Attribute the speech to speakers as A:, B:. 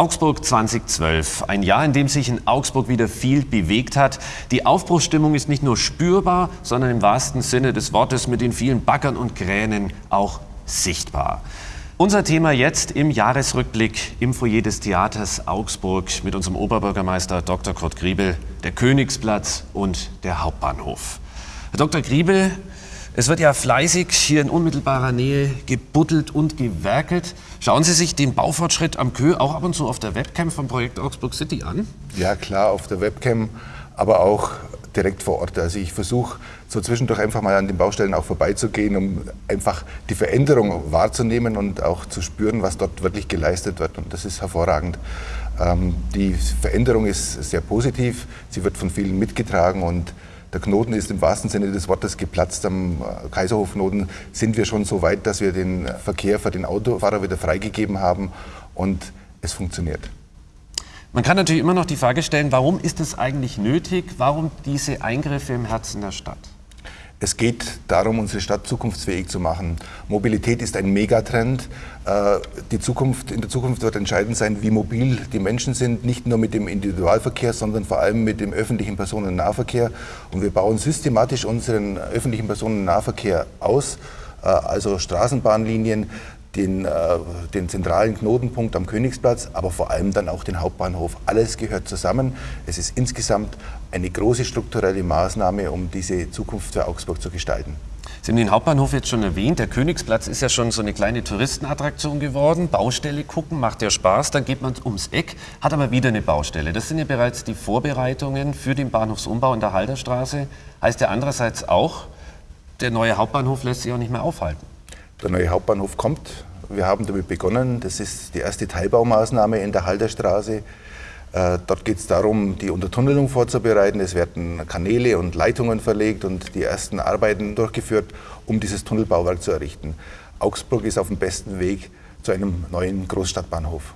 A: Augsburg 2012, ein Jahr, in dem sich in Augsburg wieder viel bewegt hat. Die Aufbruchsstimmung ist nicht nur spürbar, sondern im wahrsten Sinne des Wortes mit den vielen Baggern und Kränen auch sichtbar. Unser Thema jetzt im Jahresrückblick im Foyer des Theaters Augsburg mit unserem Oberbürgermeister Dr. Kurt Griebel, der Königsplatz und der Hauptbahnhof. Herr Dr. Griebel, es wird ja fleißig hier in unmittelbarer Nähe gebuddelt und gewerkelt. Schauen Sie sich den Baufortschritt am Kö auch ab und zu auf der Webcam vom Projekt Augsburg City an?
B: Ja, klar, auf der Webcam, aber auch direkt vor Ort. Also ich versuche so zwischendurch einfach mal an den Baustellen auch vorbeizugehen, um einfach die Veränderung wahrzunehmen und auch zu spüren, was dort wirklich geleistet wird. Und das ist hervorragend. Ähm, die Veränderung ist sehr positiv, sie wird von vielen mitgetragen und der Knoten ist im wahrsten Sinne des Wortes geplatzt. Am äh, Kaiserhofknoten sind wir schon so weit, dass wir den Verkehr für den Autofahrer wieder freigegeben haben und es funktioniert.
A: Man kann natürlich immer noch die Frage stellen, warum ist es eigentlich nötig? Warum diese Eingriffe im Herzen der Stadt?
B: Es geht darum, unsere Stadt zukunftsfähig zu machen. Mobilität ist ein Megatrend. Äh, die Zukunft, in der Zukunft wird entscheidend sein, wie mobil die Menschen sind, nicht nur mit dem Individualverkehr, sondern vor allem mit dem öffentlichen Personennahverkehr. Und wir bauen systematisch unseren öffentlichen Personennahverkehr aus, äh, also Straßenbahnlinien, den, äh, den zentralen Knotenpunkt am Königsplatz, aber vor allem dann auch den Hauptbahnhof. Alles gehört zusammen. Es ist insgesamt eine große strukturelle Maßnahme, um diese Zukunft für Augsburg zu gestalten.
A: Sie haben den Hauptbahnhof jetzt schon erwähnt. Der Königsplatz ist ja schon so eine kleine Touristenattraktion geworden. Baustelle gucken macht ja Spaß. Dann geht man ums Eck, hat aber wieder eine Baustelle. Das sind ja bereits die Vorbereitungen für den Bahnhofsumbau in der Halderstraße. Heißt ja andererseits auch, der neue Hauptbahnhof lässt sich auch nicht mehr aufhalten.
B: Der neue Hauptbahnhof kommt. Wir haben damit begonnen. Das ist die erste Teilbaumaßnahme in der Halderstraße. Äh, dort geht es darum, die Untertunnelung vorzubereiten. Es werden Kanäle und Leitungen verlegt und die ersten Arbeiten durchgeführt, um dieses Tunnelbauwerk zu errichten. Augsburg ist auf dem besten Weg zu einem neuen Großstadtbahnhof.